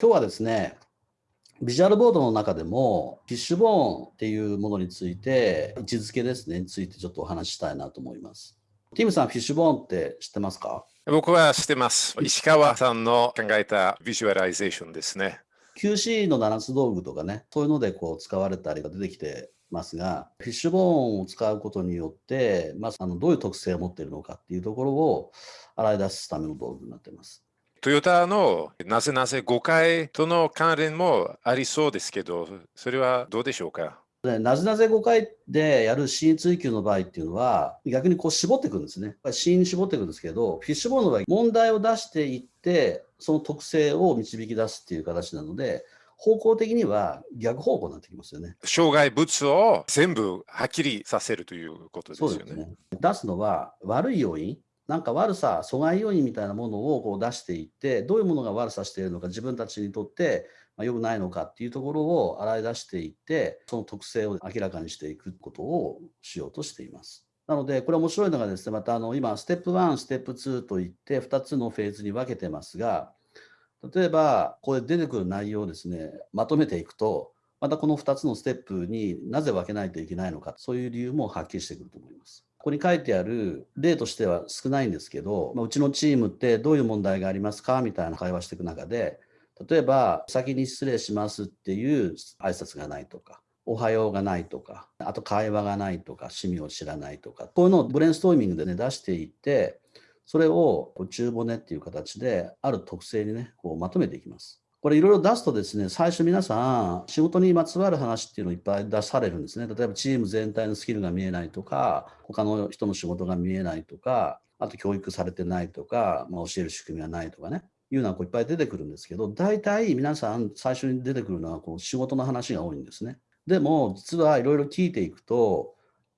今日はですね、ビジュアルボードの中でも、フィッシュボーンっていうものについて、位置づけですね、についてちょっとお話ししたいなと思います。ティムさん、フィッシュボーンって知ってますか？僕は知ってます。石川さんの考えたビジュアライゼーションですね。QC の7つ道具とかね、そういうのでこう使われたりが出てきてますが、フィッシュボーンを使うことによって、まあ、あのどういう特性を持っているのかっていうところを洗い出すための道具になっています。トヨタのなぜなぜ誤解との関連もありそうですけど、それはどうでしょうか？なぜなぜ誤解でやるシーン追求の場合っていうのは、逆にこう絞っていくんですね。シーンに絞っていくんですけど、フィッシュボーンの場合、問題を出していって、その特性を導き出すっていう形なので、方向的には逆方向になってきますよね。障害物を全部はっきりさせるということですよね。ね出すのは悪い要因、なんか悪さ、阻害要因みたいなものをこう出していって、どういうものが悪さしているのか、自分たちにとってま良くないのかっていうところを洗い出していって、その特性を明らかにしていくことをしようとしています。なので、これ面白いのがですね、またあの今、ステップ1、ステップ2といって、2つのフェーズに分けてますが、例えば、これ出てくる内容をですね、まとめていくと、またこの2つのステップになぜ分けないといけないのか、そういう理由もはっきりしてくると思います。ここに書いてある例としては少ないんですけど、まあ、うちのチームってどういう問題がありますか？みたいな会話していく中で、例えば、先に失礼しますっていう挨拶がないとか、おはようがないとか、あと会話がないとか、趣味を知らないとか、こういうのをブレインストーミングでね、出していって、それを中骨っていう形で、ある特性にね、こうまとめていきます。これいろいろ出すとですね、最初皆さん、仕事にまつわる話っていうのをいっぱい出されるんですね。例えばチーム全体のスキルが見えないとか、他の人の仕事が見えないとか、あと教育されてないとか、まあ、教える仕組みがないとかね、いうのはこういっぱい出てくるんですけど、大体皆さん最初に出てくるのはこの仕事の話が多いんですね。でも、実はいろいろ聞いていくと、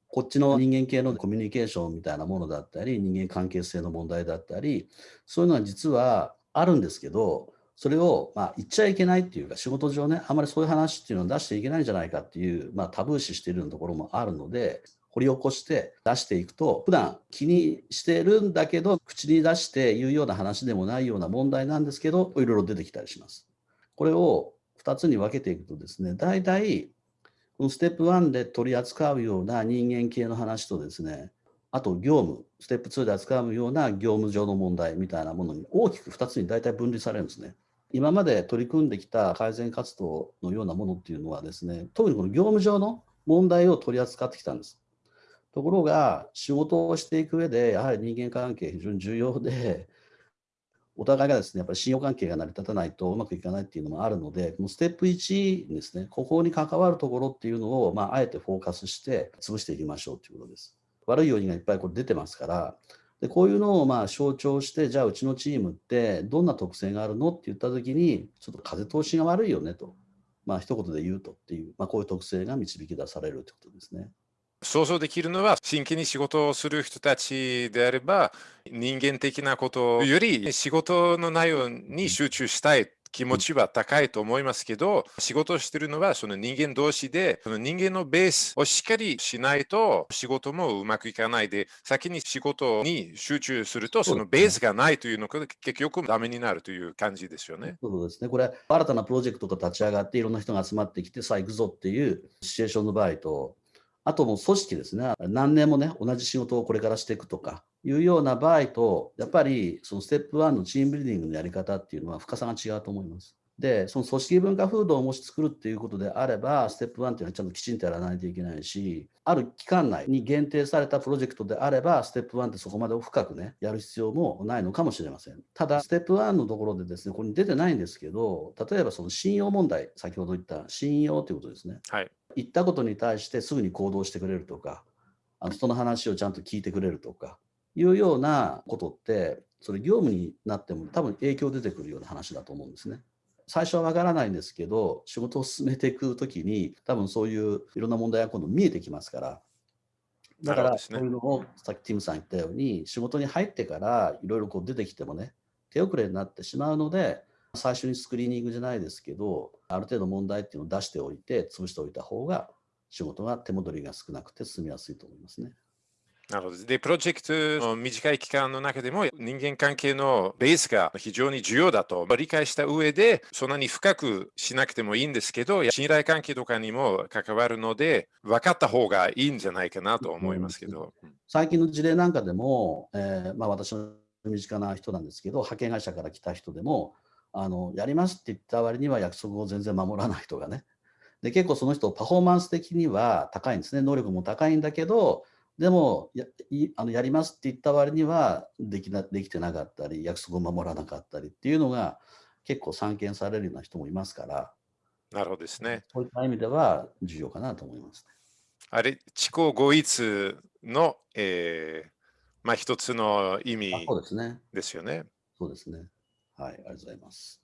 こっちの人間系のコミュニケーションみたいなものだったり、人間関係性の問題だったり、そういうのは実はあるんですけど、それを、まあ、言っちゃいけないっていうか、仕事上ね、あんまりそういう話っていうのを出していけないんじゃないかっていう、まあ、タブー視しているところもあるので、掘り起こして出していくと、普段気にしてるんだけど、口に出して言うような話でもないような問題なんですけど、いろいろ出てきたりします。これを2つに分けていくとですね、大体、このステップ1で取り扱うような人間系の話とですね、あと業務、ステップ2で扱うような業務上の問題みたいなものに大きく2つに大体分離されるんですね。今まで取り組んできた改善活動のようなものっていうのはですね、特にこの業務上の問題を取り扱ってきたんです。ところが、仕事をしていく上で、やはり人間関係非常に重要で、お互いがですね、やっぱり信用関係が成り立たないとうまくいかないっていうのもあるので、このステップ1ですね、ここに関わるところっていうのを、まあ、あえてフォーカスして潰していきましょうということです。悪い要因がいっぱいこれ出てますから、でこういうのをまあ象徴して、じゃあうちのチームってどんな特性があるのって言ったときに、ちょっと風通しが悪いよねと、まあ一言で言うとっていう、まあ、こういう特性が導き出されるってことですね。想像できるのは、真剣に仕事をする人たちであれば、人間的なことより仕事の内容に集中したい気持ちは高いと思いますけど、仕事をしているのはその人間同士で、その人間のベースをしっかりしないと仕事もうまくいかないで、先に仕事に集中すると、そのベースがないというのが結局ダメになるという感じですよね。そうですね。これ、新たなプロジェクトが立ち上がって、いろんな人が集まってきて、さあ行くぞっていうシチュエーションの場合と、あともう組織ですね。何年もね、同じ仕事をこれからしていくとかいうような場合と、やっぱりそのステップ1のチームビルディングのやり方っていうのは深さが違うと思います。で、その組織文化風土をもし作るっていうことであれば、ステップ1っていうのはちゃんときちんとやらないといけないし、ある期間内に限定されたプロジェクトであれば、ステップ1ってそこまで深くね、やる必要もないのかもしれません。ただ、ステップ1のところでですね、ここに出てないんですけど、例えばその信用問題、先ほど言った信用ということですね。はい。言ったことに対してすぐに行動してくれるとか、あの人の話をちゃんと聞いてくれるとか、いうようなことって、それ業務になっても多分影響出てくるような話だと思うんですね。最初はわからないんですけど、仕事を進めていくときに、多分そういういろんな問題が今度見えてきますから、だから、そういうのをさっきティムさん言ったように、仕事に入ってからいろいろこう出てきてもね、手遅れになってしまうので、最初にスクリーニングじゃないですけど、ある程度問題っていうのを出しておいて、潰しておいた方が、仕事が手戻りが少なくて進みやすいと思いますね。なるほど。で、プロジェクトの短い期間の中でも人間関係のベースが非常に重要だと理解した上で、そんなに深くしなくてもいいんですけど、信頼関係とかにも関わるので、分かった方がいいんじゃないかなと思いますけど。最近の事例なんかでも、えー、まあ、私の身近な人なんですけど、派遣会社から来た人でも、あのやりますって言った割には約束を全然守らない人がね。で結構その人パフォーマンス的には高いんですね能力も高いんだけどでもやあのやりますって言った割にはできなできてなかったり約束を守らなかったりっていうのが結構散見されるような人もいますからなるほどですねそういった意味では重要かなと思います、ね、あれ知行合一の、えー、まあ一つの意味ですよね。そうですね。はい、ありがとうございます。